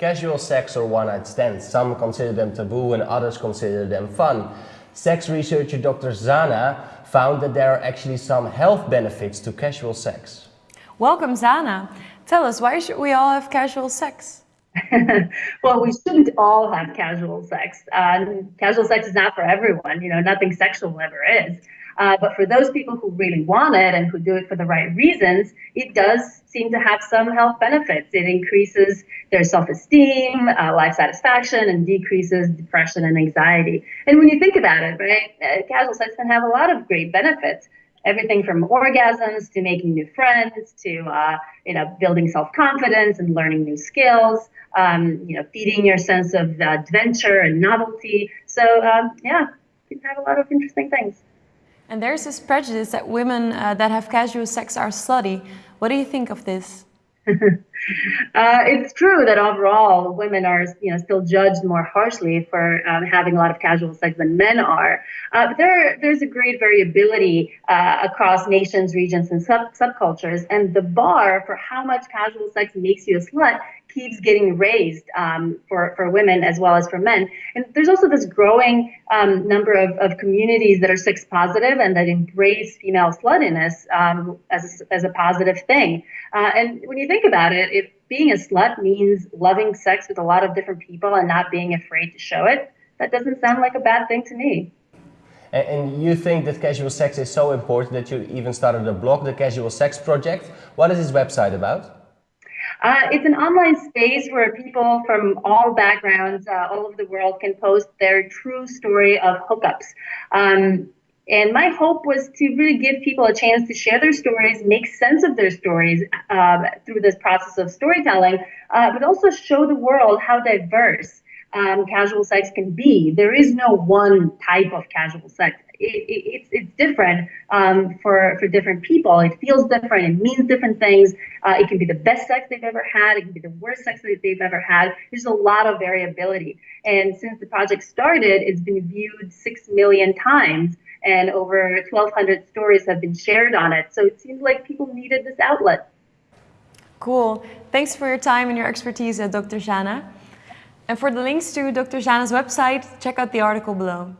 Casual sex or one-night stands. Some consider them taboo and others consider them fun. Sex researcher Dr. Zhana found that there are actually some health benefits to casual sex. Welcome, Zhana. Tell us, why should we all have casual sex? well, we shouldn't all have casual sex. Uh, casual sex is not for everyone. You know, nothing sexual ever is. Uh, but for those people who really want it and who do it for the right reasons, it does seem to have some health benefits. It increases their self-esteem, uh, life satisfaction, and decreases depression and anxiety. And when you think about it, right, uh, casual sex can have a lot of great benefits everything from orgasms to making new friends to uh, you know building self-confidence and learning new skills um, you know feeding your sense of adventure and novelty so um, yeah you can have a lot of interesting things and there's this prejudice that women uh, that have casual sex are slutty. What do you think of this? Uh, it's true that overall women are you know still judged more harshly for um, having a lot of casual sex than men are. Uh, but there there's a great variability uh, across nations, regions, and sub subcultures, and the bar for how much casual sex makes you a slut keeps getting raised um, for, for women as well as for men. And there's also this growing um, number of, of communities that are sex positive and that embrace female sluttiness um, as, as a positive thing. Uh, and when you think about it, if being a slut means loving sex with a lot of different people and not being afraid to show it, that doesn't sound like a bad thing to me. And you think that casual sex is so important that you even started a blog, the Casual Sex Project. What is this website about? Uh, it's an online space where people from all backgrounds, uh, all over the world, can post their true story of hookups. Um, and my hope was to really give people a chance to share their stories, make sense of their stories uh, through this process of storytelling, uh, but also show the world how diverse um, casual sex can be. There is no one type of casual sex it, it's it's different um, for for different people. It feels different. It means different things. Uh, it can be the best sex they've ever had. It can be the worst sex that they've ever had. There's a lot of variability. And since the project started, it's been viewed six million times, and over 1,200 stories have been shared on it. So it seems like people needed this outlet. Cool. Thanks for your time and your expertise, uh, Dr. Zhana. And for the links to Dr. Zhana's website, check out the article below.